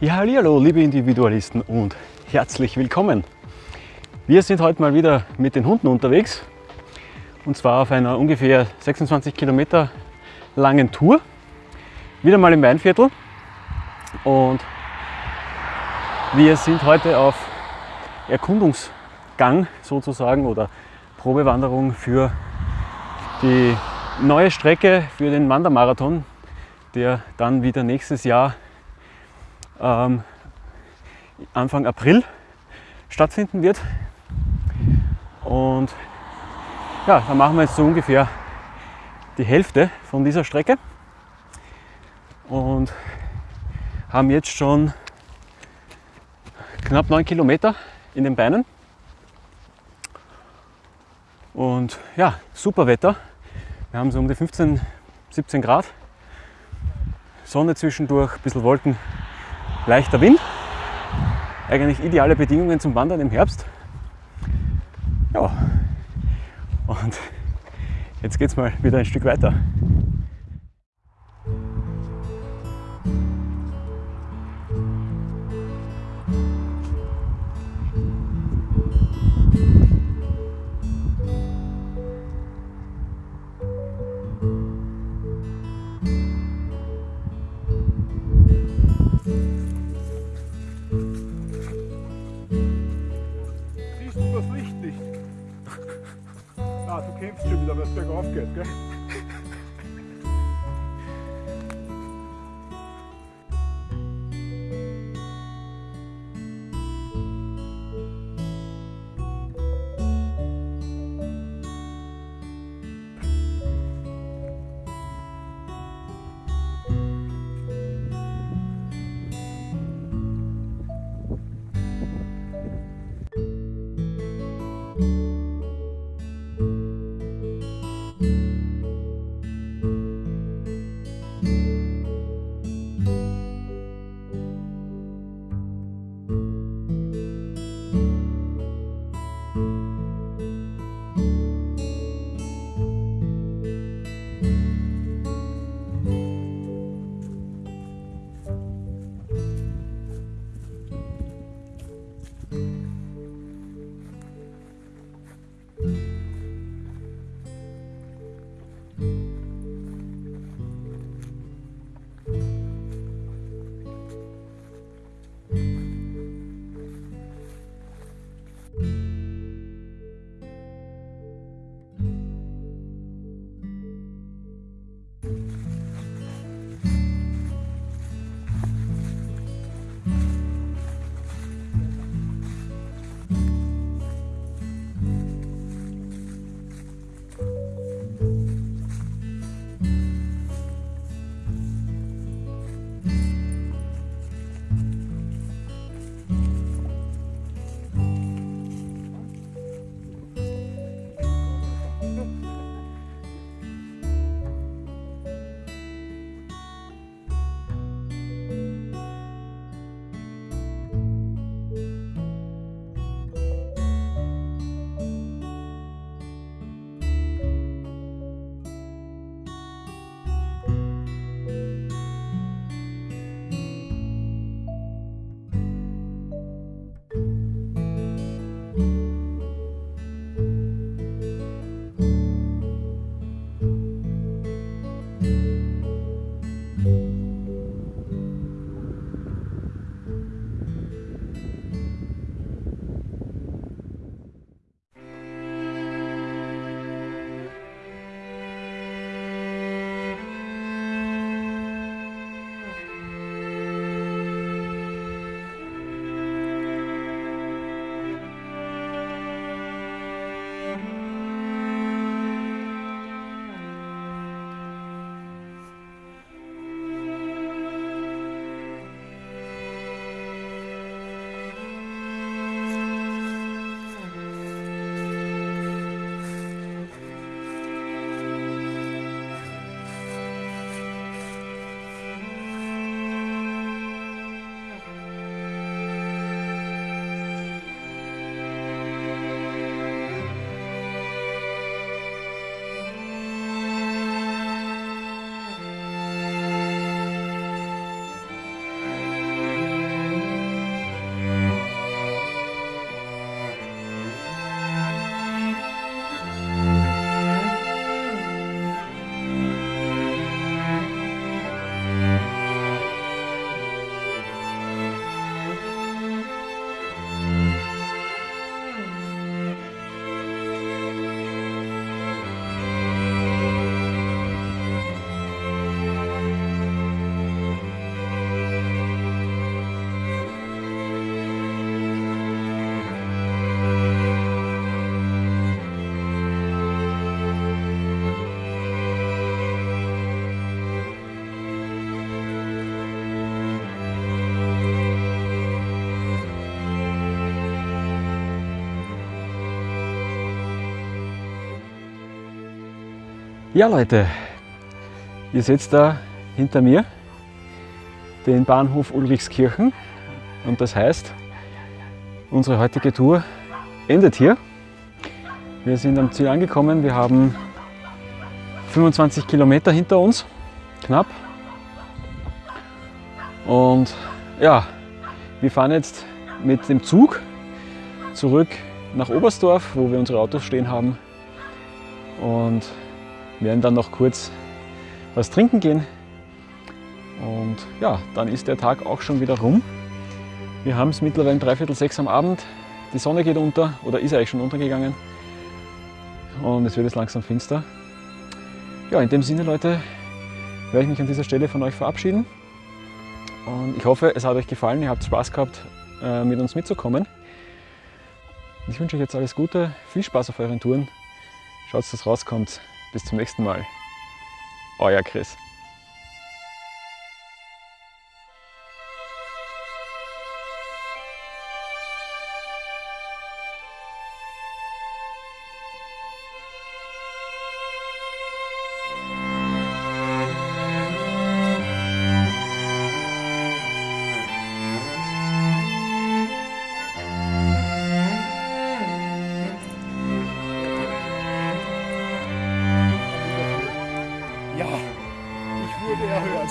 Ja, hallo, liebe Individualisten und herzlich willkommen. Wir sind heute mal wieder mit den Hunden unterwegs und zwar auf einer ungefähr 26 Kilometer langen Tour. Wieder mal im Weinviertel und wir sind heute auf Erkundungsgang sozusagen oder Probewanderung für die neue Strecke für den Wandermarathon, der dann wieder nächstes Jahr ähm, Anfang April stattfinden wird. Und ja, da machen wir jetzt so ungefähr die Hälfte von dieser Strecke und haben jetzt schon knapp 9 Kilometer in den Beinen. Und ja, super Wetter. Wir haben so um die 15, 17 Grad. Sonne zwischendurch, ein bisschen Wolken, leichter Wind. Eigentlich ideale Bedingungen zum Wandern im Herbst. Ja, und jetzt geht's mal wieder ein Stück weiter. thank good. Go ahead. Bye. Ja Leute, ihr seht da hinter mir den Bahnhof Ulrichskirchen und das heißt, unsere heutige Tour endet hier. Wir sind am Ziel angekommen, wir haben 25 Kilometer hinter uns, knapp. Und ja, wir fahren jetzt mit dem Zug zurück nach Oberstdorf, wo wir unsere Autos stehen haben und werden dann noch kurz was trinken gehen. Und ja, dann ist der Tag auch schon wieder rum. Wir haben es mittlerweile dreiviertel sechs am Abend. Die Sonne geht unter oder ist eigentlich schon untergegangen. Und es wird jetzt langsam finster. Ja, in dem Sinne, Leute, werde ich mich an dieser Stelle von euch verabschieden. Und ich hoffe, es hat euch gefallen, ihr habt Spaß gehabt, äh, mit uns mitzukommen. Ich wünsche euch jetzt alles Gute, viel Spaß auf euren Touren. Schaut, dass rauskommt. Bis zum nächsten Mal. Euer Chris. Ja, ich wurde erhört.